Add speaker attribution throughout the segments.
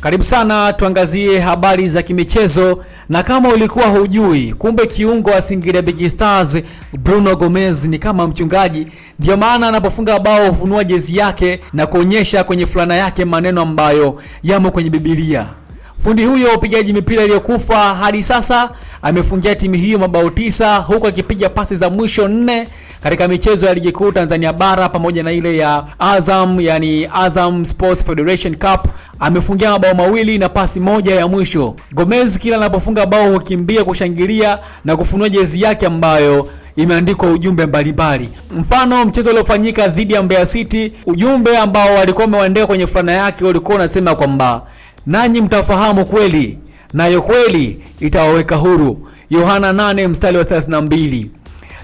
Speaker 1: Karibu sana tuangazie habari za kimichezo, na kama ulikuwa hujui, kumbe kiungo wa Singida Big Stars Bruno Gomez ni kama mchungaji. Ndio maana anapofunga bao hufunua jezi yake na kuonyesha kwenye fulana yake maneno ambayo yamo kwenye Biblia. Fundi huyo upigaji mipira iliyokufa hadi sasa amefungia timu hiyo mabao tisa huku akipiga pasi za mwisho nne katika michezo ya ligi kuu Tanzania bara pamoja na ile ya Azam, yani Azam Sports Federation Cup. Amefungia mabao mawili na pasi moja ya mwisho. Gomez kila anapofunga bao hukimbia kushangilia na kufunua jezi yake ambayo imeandikwa ujumbe mbalimbali. Mfano, mchezo uliofanyika dhidi ya Mbeya City, ujumbe ambao walikuwa wameandika kwenye fulana yake ulikuwa unasema kwamba nanyi mtafahamu kweli nayo kweli itawaweka huru. Yohana 8 mstari wa 32.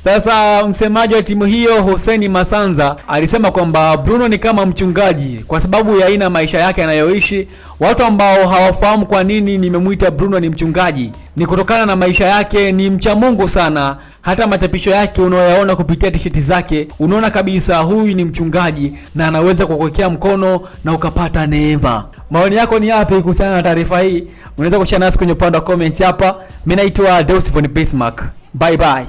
Speaker 1: Sasa msemaji wa timu hiyo Hussein Masanza alisema kwamba Bruno ni kama mchungaji kwa sababu ya aina maisha yake anayoishi. Watu ambao hawafahamu kwa nini nimemwita Bruno ni mchungaji ni kutokana na maisha yake, ni mcha Mungu sana. Hata machapisho yake unaoyaona kupitia tisheti zake, unaona kabisa huyu ni mchungaji na anaweza kukuwekea mkono na ukapata neema. Maoni yako ni yapi kuhusiana na taarifa hii? Unaweza kushare nasi kwenye upande wa comment hapa. Mimi naitwa Deus von Bismarck. Bye bye.